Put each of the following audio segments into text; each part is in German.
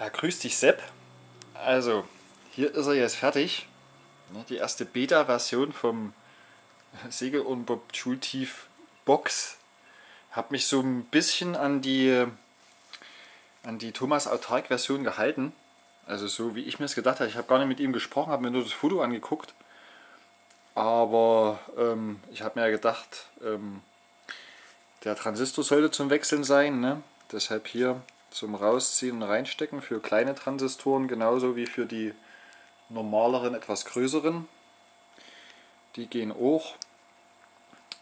Ja, grüß dich Sepp. Also, hier ist er jetzt fertig. Ne, die erste Beta-Version vom Segel und Schultief Box. Hab mich so ein bisschen an die an die Thomas Autark Version gehalten. Also so wie ich mir es gedacht habe. Ich habe gar nicht mit ihm gesprochen, habe mir nur das Foto angeguckt. Aber ähm, ich habe mir ja gedacht, ähm, der Transistor sollte zum Wechseln sein. Ne? Deshalb hier zum Rausziehen und Reinstecken für kleine Transistoren, genauso wie für die normaleren, etwas größeren. Die gehen auch.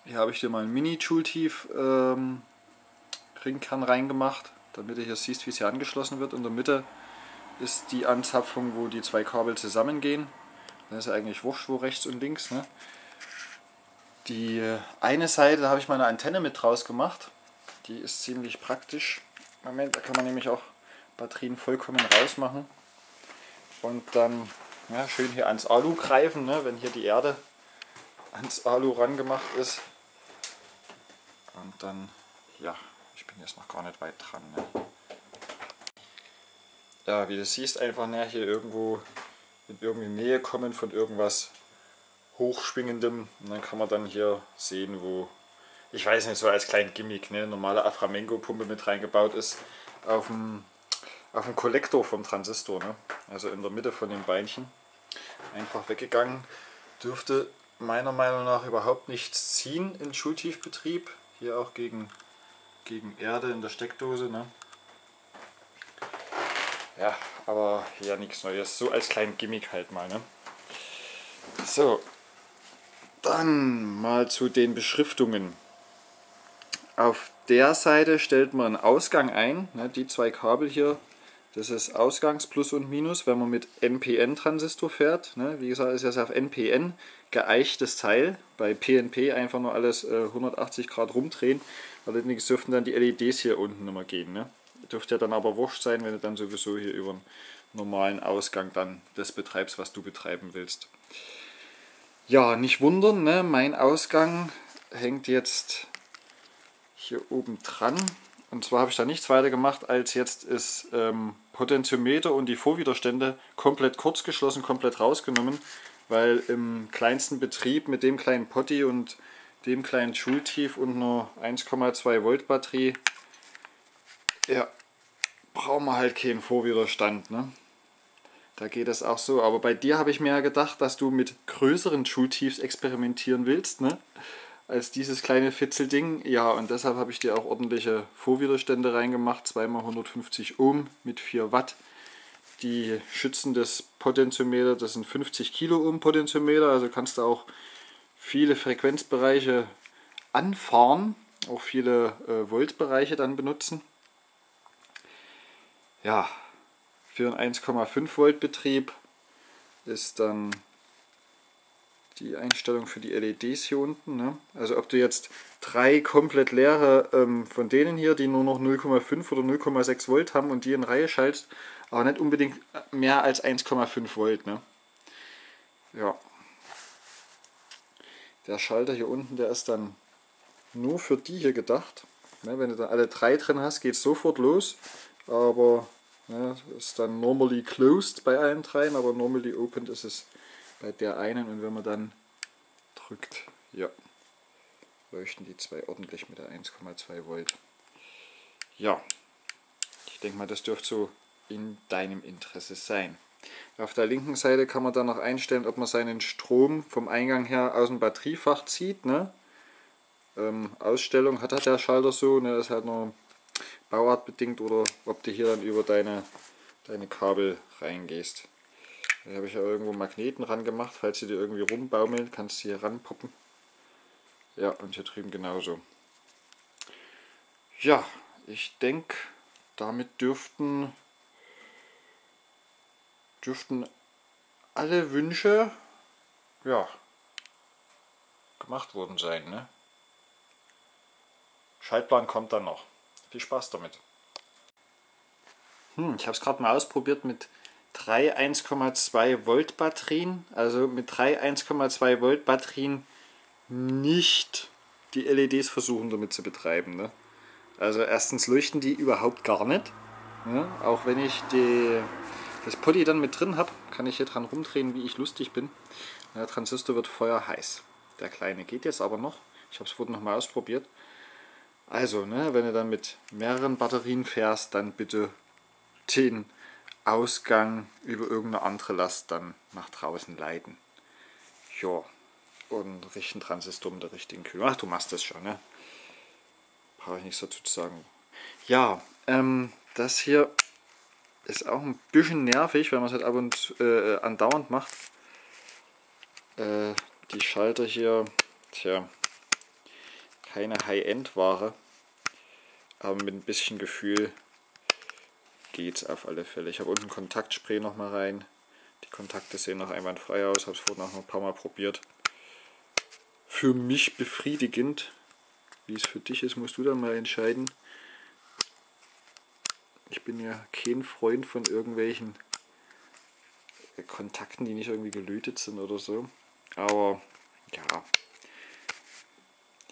Hier habe ich dir mal ein Mini-Joule-Tief ähm, Ringkern reingemacht, damit du hier siehst, wie es hier angeschlossen wird. In der Mitte ist die Anzapfung, wo die zwei Kabel zusammengehen. Das ist eigentlich wurscht, wo rechts und links. Ne? Die eine Seite, da habe ich meine Antenne mit draus gemacht. Die ist ziemlich praktisch. Moment, da kann man nämlich auch Batterien vollkommen rausmachen. Und dann ja, schön hier ans Alu greifen, ne, wenn hier die Erde ans Alu rangemacht ist. Und dann, ja, ich bin jetzt noch gar nicht weit dran. Ne. Ja, wie du siehst, einfach ne, hier irgendwo in irgendwie Nähe kommen von irgendwas Hochschwingendem. Und dann kann man dann hier sehen, wo ich weiß nicht, so als kleinen Gimmick, ne, normale Aframengo-Pumpe mit reingebaut ist, auf dem, auf dem Kollektor vom Transistor, ne? also in der Mitte von den Beinchen. Einfach weggegangen. Dürfte meiner Meinung nach überhaupt nichts ziehen in Schultiefbetrieb. Hier auch gegen, gegen Erde in der Steckdose. Ne? Ja, aber ja nichts Neues. So als kleinen Gimmick halt mal. Ne? So, dann mal zu den Beschriftungen. Auf der Seite stellt man einen Ausgang ein, ne, die zwei Kabel hier, das ist Ausgangs Plus und Minus, wenn man mit NPN-Transistor fährt. Ne, wie gesagt, ist das auf NPN geeichtes Teil, bei PNP einfach nur alles äh, 180 Grad rumdrehen, allerdings dürften dann die LEDs hier unten immer gehen. Ne. Dürfte ja dann aber wurscht sein, wenn du dann sowieso hier über einen normalen Ausgang dann das betreibst, was du betreiben willst. Ja, nicht wundern, ne? mein Ausgang hängt jetzt hier oben dran. Und zwar habe ich da nichts weiter gemacht, als jetzt ist ähm, Potentiometer und die Vorwiderstände komplett kurz geschlossen, komplett rausgenommen, weil im kleinsten Betrieb mit dem kleinen Potti und dem kleinen Schultief und nur 1,2 Volt Batterie, ja, brauchen wir halt keinen Vorwiderstand. Ne? Da geht es auch so. Aber bei dir habe ich mir ja gedacht, dass du mit größeren Schultiefs experimentieren willst. Ne? Als dieses kleine Fitzelding. Ja, und deshalb habe ich dir auch ordentliche Vorwiderstände reingemacht, 2x150 Ohm mit 4 Watt. Die schützen das Potentiometer, das sind 50 Kilo Ohm Potentiometer, also kannst du auch viele Frequenzbereiche anfahren, auch viele äh, Voltbereiche dann benutzen. Ja, für einen 1,5 Volt Betrieb ist dann die Einstellung für die LEDs hier unten. Ne? Also ob du jetzt drei komplett leere ähm, von denen hier, die nur noch 0,5 oder 0,6 Volt haben und die in Reihe schaltest, aber nicht unbedingt mehr als 1,5 Volt. Ne? Ja. Der Schalter hier unten, der ist dann nur für die hier gedacht. Ne? Wenn du da alle drei drin hast, geht es sofort los. Aber ne, ist dann normally closed bei allen dreien, aber normally opened ist es bei der einen und wenn man dann drückt, ja, leuchten die zwei ordentlich mit der 1,2 Volt. Ja, ich denke mal, das dürfte so in deinem Interesse sein. Auf der linken Seite kann man dann noch einstellen, ob man seinen Strom vom Eingang her aus dem Batteriefach zieht. Ne? Ähm, Ausstellung hat halt der Schalter so, ne? das ist halt nur bauartbedingt oder ob du hier dann über deine, deine Kabel reingehst. Da habe ich ja irgendwo Magneten ran gemacht, falls sie dir irgendwie rumbaumeln, kannst du hier ranpoppen. Ja, und hier drüben genauso. Ja, ich denke, damit dürften, dürften alle Wünsche ja, gemacht worden sein. Ne? Schaltplan kommt dann noch. Viel Spaß damit. Hm, ich habe es gerade mal ausprobiert mit drei 1,2 Volt Batterien, also mit drei 1,2 Volt Batterien nicht die LEDs versuchen damit zu betreiben. Ne? Also erstens leuchten die überhaupt gar nicht. Ja, auch wenn ich die, das Poly dann mit drin habe, kann ich hier dran rumdrehen, wie ich lustig bin. Der Transistor wird feuerheiß. Der kleine geht jetzt aber noch. Ich habe es vorhin nochmal ausprobiert. Also, ne, wenn du dann mit mehreren Batterien fährst, dann bitte den Ausgang über irgendeine andere Last dann nach draußen leiten. Ja, und richten Transistor mit der richtigen Kühlung. Ach, du machst das schon, ne? Brauche ich nichts dazu zu sagen. Ja, ähm, das hier ist auch ein bisschen nervig, wenn man es halt ab und äh, andauernd macht. Äh, die Schalter hier, tja, keine High-End-Ware, aber mit ein bisschen Gefühl geht es auf alle Fälle. Ich habe unten Kontaktspray noch mal rein. Die Kontakte sehen noch einwandfrei aus, habe es vorhin noch ein paar Mal probiert. Für mich befriedigend. Wie es für dich ist, musst du dann mal entscheiden. Ich bin ja kein Freund von irgendwelchen Kontakten, die nicht irgendwie gelötet sind oder so. Aber ja,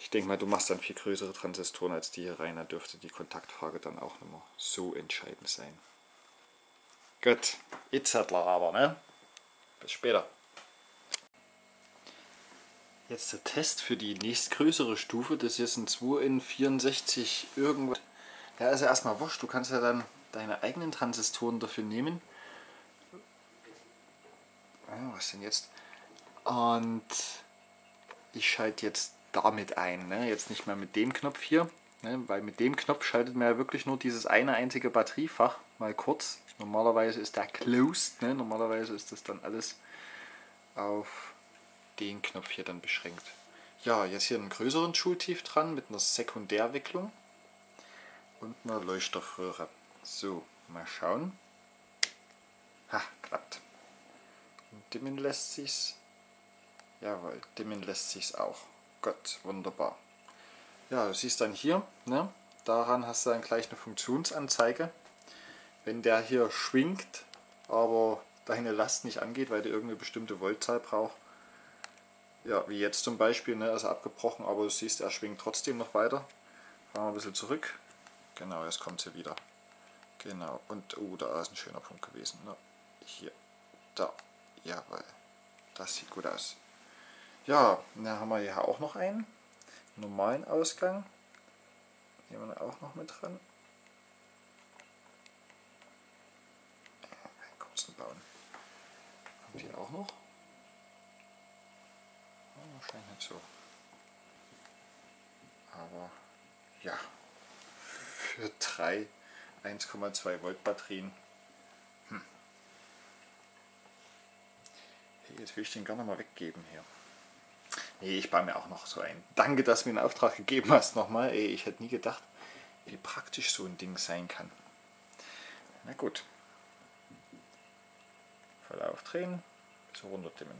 ich denke mal, du machst dann viel größere Transistoren als die hier rein. Da dürfte die Kontaktfrage dann auch nicht mehr so entscheidend sein. Gut, jetzt aber, ne? Bis später. Jetzt der Test für die nächstgrößere Stufe. Das ist ein 2 in 64 irgendwas. Ja, ist ja erstmal wurscht. Du kannst ja dann deine eigenen Transistoren dafür nehmen. was denn jetzt? Und ich schalte jetzt damit ein. Ne? Jetzt nicht mehr mit dem Knopf hier, ne? weil mit dem Knopf schaltet man ja wirklich nur dieses eine einzige Batteriefach mal kurz. Normalerweise ist der closed, ne? normalerweise ist das dann alles auf den Knopf hier dann beschränkt. Ja, jetzt hier einen größeren Schultief dran mit einer Sekundärwicklung und einer Leuchtstoffröhre. So, mal schauen. Ha, klappt. Und dimmen lässt sich's. Jawohl, dimmen lässt sich's auch. Gott, wunderbar. Ja, du siehst dann hier, ne, daran hast du dann gleich eine Funktionsanzeige. Wenn der hier schwingt, aber deine Last nicht angeht, weil der irgendeine bestimmte Voltzahl braucht, ja, wie jetzt zum Beispiel, ne, also abgebrochen, aber du siehst, er schwingt trotzdem noch weiter. Fahren wir ein bisschen zurück. Genau, jetzt kommt sie wieder. Genau, und oh, da ist ein schöner Punkt gewesen. Ne? Hier, da, jawohl. Das sieht gut aus. Ja, dann haben wir hier auch noch einen normalen Ausgang. Hier haben wir auch noch mit dran. Kurzen bauen. Kommt hier auch noch. Wahrscheinlich nicht so. Aber ja, für drei 1,2 Volt Batterien. Hm. Jetzt will ich den gerne mal weggeben hier. Nee, ich baue mir auch noch so ein. Danke, dass du mir einen Auftrag gegeben hast nochmal. Ey, ich hätte nie gedacht, wie praktisch so ein Ding sein kann. Na gut. Voll aufdrehen, so runterdimmen.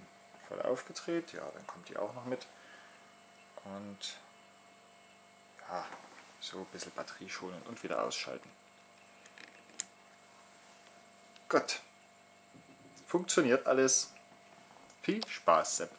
Voll aufgedreht, ja, dann kommt die auch noch mit. Und ja, so ein bisschen Batterie schonen und wieder ausschalten. Gut. Funktioniert alles. Viel Spaß, Sepp.